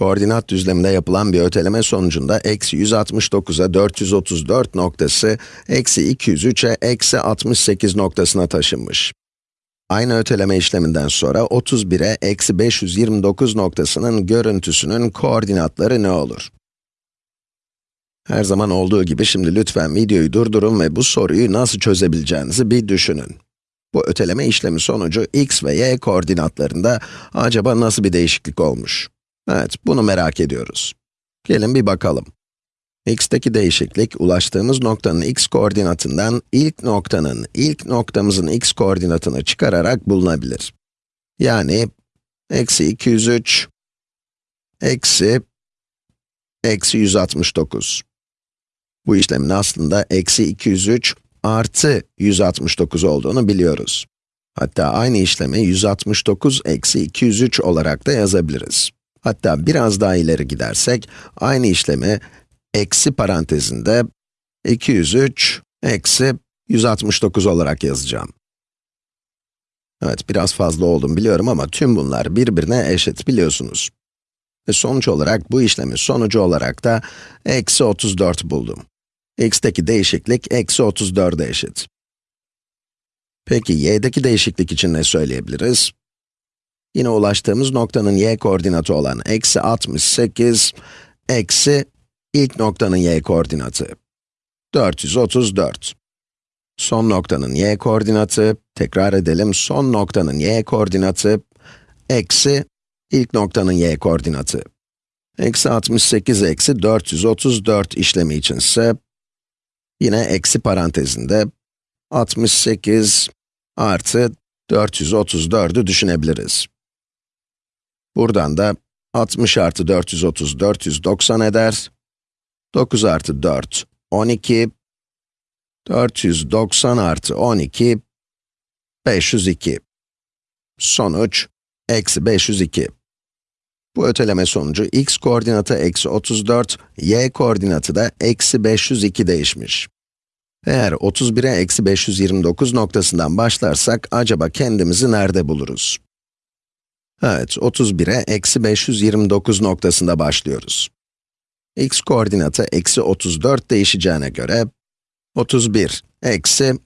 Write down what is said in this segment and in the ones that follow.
Koordinat düzleminde yapılan bir öteleme sonucunda eksi 169'a 434 noktası, eksi 203'e eksi 68 noktasına taşınmış. Aynı öteleme işleminden sonra 31'e eksi 529 noktasının görüntüsünün koordinatları ne olur? Her zaman olduğu gibi şimdi lütfen videoyu durdurun ve bu soruyu nasıl çözebileceğinizi bir düşünün. Bu öteleme işlemi sonucu x ve y koordinatlarında acaba nasıl bir değişiklik olmuş? Evet, bunu merak ediyoruz. Gelin bir bakalım. x'teki değişiklik, ulaştığımız noktanın x koordinatından ilk noktanın, ilk noktamızın x koordinatını çıkararak bulunabilir. Yani, eksi 203, eksi, eksi 169. Bu işlemin aslında eksi 203 artı 169 olduğunu biliyoruz. Hatta aynı işlemi 169 eksi 203 olarak da yazabiliriz. Hatta biraz daha ileri gidersek, aynı işlemi eksi parantezinde 203 eksi 169 olarak yazacağım. Evet, biraz fazla oldum biliyorum ama tüm bunlar birbirine eşit biliyorsunuz. Ve sonuç olarak bu işlemin sonucu olarak da eksi 34 buldum. x'teki değişiklik eksi 34'e eşit. Peki y'deki değişiklik için ne söyleyebiliriz? Yine ulaştığımız noktanın y koordinatı olan eksi 68, eksi ilk noktanın y koordinatı. 434. Son noktanın y koordinatı, tekrar edelim, son noktanın y koordinatı, eksi ilk noktanın y koordinatı. Eksi 68 eksi 434 işlemi içinse, yine eksi parantezinde 68 artı 434'ü düşünebiliriz. Buradan da 60 artı 430, 490 eder. 9 artı 4, 12. 490 artı 12, 502. Sonuç, eksi 502. Bu öteleme sonucu x koordinatı eksi 34, y koordinatı da eksi 502 değişmiş. Eğer 31'e eksi 529 noktasından başlarsak, acaba kendimizi nerede buluruz? Evet, 31'e eksi 529 noktasında başlıyoruz. x koordinatı eksi 34 değişeceğine göre, 31 eksi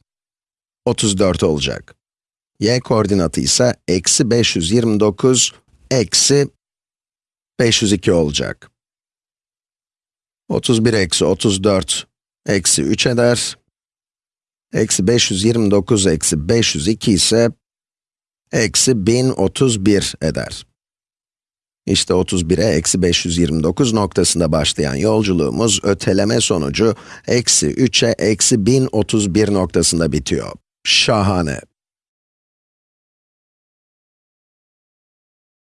34 olacak. y koordinatı ise eksi 529 eksi 502 olacak. 31 eksi 34 eksi 3 eder. Eksi 529 eksi 502 ise eksi 1031 eder. İşte 31'e eksi 529 noktasında başlayan yolculuğumuz öteleme sonucu eksi 3'e eksi 1031 noktasında bitiyor. Şahane.